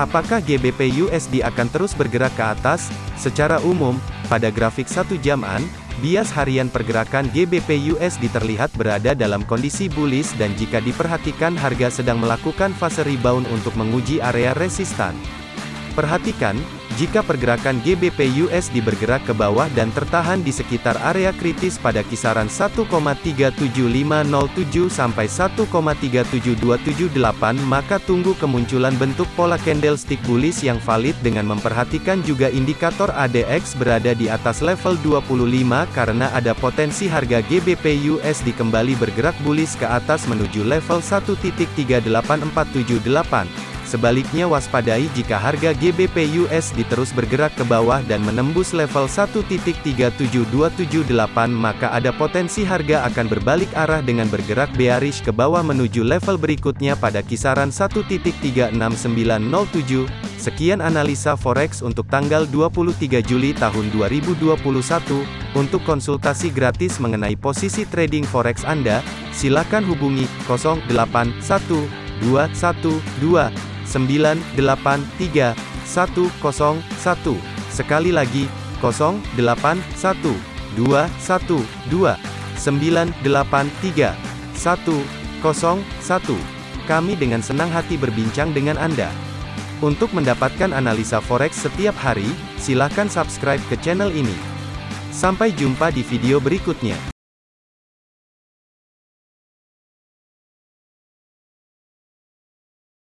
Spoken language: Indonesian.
Apakah GBP USD akan terus bergerak ke atas? Secara umum, pada grafik satu jaman, bias harian pergerakan GBP USD terlihat berada dalam kondisi bullish dan jika diperhatikan harga sedang melakukan fase rebound untuk menguji area resistan. Perhatikan, jika pergerakan GBP USD bergerak ke bawah dan tertahan di sekitar area kritis pada kisaran 1,37507 sampai 1,37278 maka tunggu kemunculan bentuk pola candlestick bullish yang valid dengan memperhatikan juga indikator ADX berada di atas level 25 karena ada potensi harga GBP USD kembali bergerak bullish ke atas menuju level 1.38478. Sebaliknya waspadai jika harga GBP USD terus bergerak ke bawah dan menembus level 1.37278 maka ada potensi harga akan berbalik arah dengan bergerak bearish ke bawah menuju level berikutnya pada kisaran 1.36907. Sekian analisa forex untuk tanggal 23 Juli tahun 2021. Untuk konsultasi gratis mengenai posisi trading forex Anda, silakan hubungi 081212 983 101. Sekali lagi, 081 212 983 101. Kami dengan senang hati berbincang dengan Anda. Untuk mendapatkan analisa forex setiap hari, silakan subscribe ke channel ini. Sampai jumpa di video berikutnya.